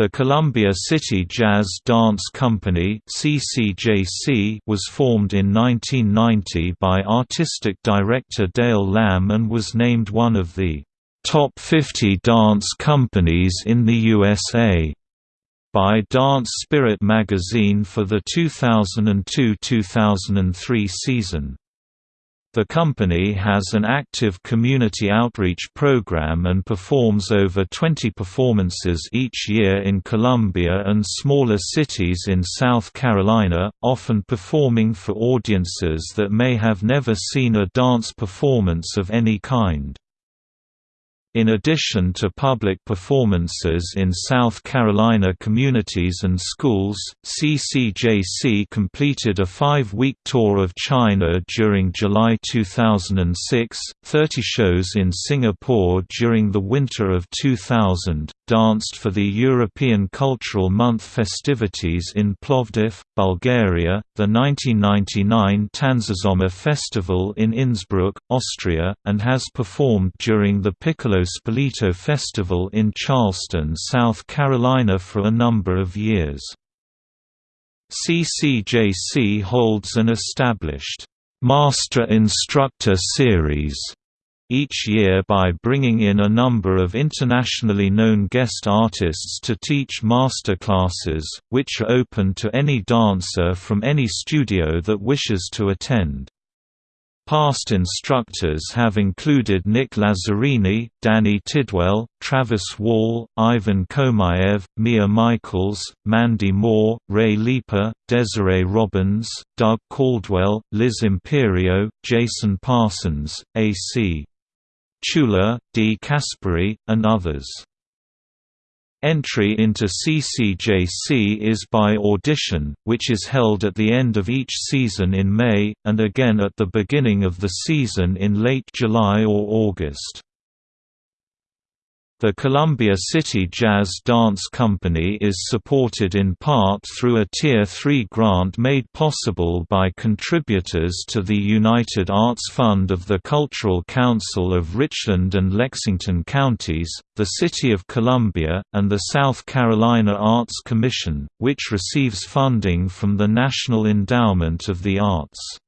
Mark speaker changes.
Speaker 1: The Columbia City Jazz Dance Company (CCJC) was formed in 1990 by artistic director Dale Lamb and was named one of the top 50 dance companies in the USA by Dance Spirit magazine for the 2002–2003 season. The company has an active community outreach program and performs over 20 performances each year in Columbia and smaller cities in South Carolina, often performing for audiences that may have never seen a dance performance of any kind. In addition to public performances in South Carolina communities and schools, CCJC completed a five-week tour of China during July 2006, 30 shows in Singapore during the winter of 2000, danced for the European Cultural Month festivities in Plovdiv, Bulgaria, the 1999 Tanzsommer Festival in Innsbruck, Austria, and has performed during the Piccolo Spoleto Festival in Charleston, South Carolina for a number of years. CCJC holds an established Master Instructor Series each year by bringing in a number of internationally known guest artists to teach master classes, which are open to any dancer from any studio that wishes to attend. Past instructors have included Nick Lazzarini, Danny Tidwell, Travis Wall, Ivan Koumaev, Mia Michaels, Mandy Moore, Ray Leeper, Desiree Robbins, Doug Caldwell, Liz Imperio, Jason Parsons, A.C. Chula, Dee Caspary, and others. Entry into CCJC is by audition, which is held at the end of each season in May, and again at the beginning of the season in late July or August. The Columbia City Jazz Dance Company is supported in part through a Tier 3 grant made possible by contributors to the United Arts Fund of the Cultural Council of Richland and Lexington Counties, the City of Columbia, and the South Carolina Arts Commission, which receives funding from the National Endowment of the Arts.